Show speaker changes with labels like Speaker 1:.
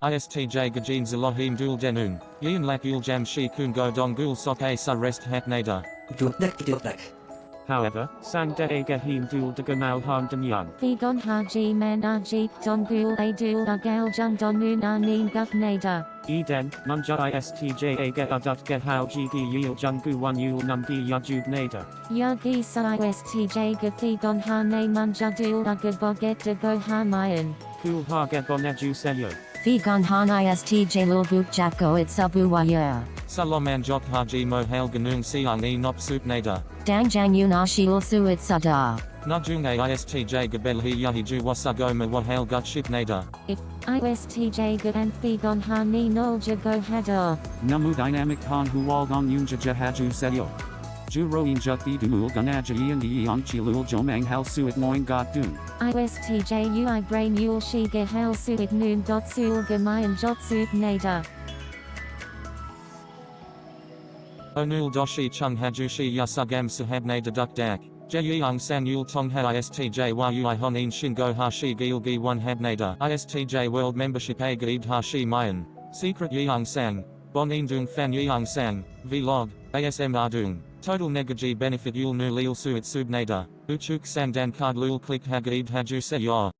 Speaker 1: ISTJ gajin zalohim dul denun. Yin lak ul jam shi kun go dong gul sok a sa rest hat nader.
Speaker 2: Dupdak dupdak.
Speaker 3: However, sang de agahim dul de gamal han demyan.
Speaker 4: Vigon haji man ajik don gul a dul agal jun donun anin guk nada.
Speaker 3: Eden, munja istj aga adut gehau gd yil jungu one yul numbi yajub nader.
Speaker 4: Yagi sa istj gafigon ha ne munja dul agaboget de go ha mayan.
Speaker 3: Kul ha geboneju selyo.
Speaker 4: Vigon han istj lulbuk jako it sabu waya.
Speaker 1: Saloman jok haji mo hail ganung siang e nop sup nader.
Speaker 4: Dangjang yunashi ulsu it sada.
Speaker 1: Najung a ISTJ gabel hi yahi ju wasagoma wa hail gut ship nader.
Speaker 4: If ISTJ good and Vigon ha ni nolja go hada.
Speaker 3: Namu dynamic han huwaldong yunja jahaju selyo. Ju roin jutthi duul ganaja ian di yang chilul jomang hal suit moing got dun.
Speaker 4: ISTJ ui brain yul shiga hel suit noon dot sul gamayan jot suit nada.
Speaker 1: Onul doshi chung hajushi yasugam sahabne deduk dak. Jeyang san yul tong ha ISTJ wa ui honin shingo hashi gilgi one habnada. ISTJ world membership a gaid hashi mayan. Secret yang sang. Bon indung fan yang sang. Vlog. ASM ardung. Total negaji benefit yul nu lil suit subnada. Uchuk sandan card lul click hagaid haju se.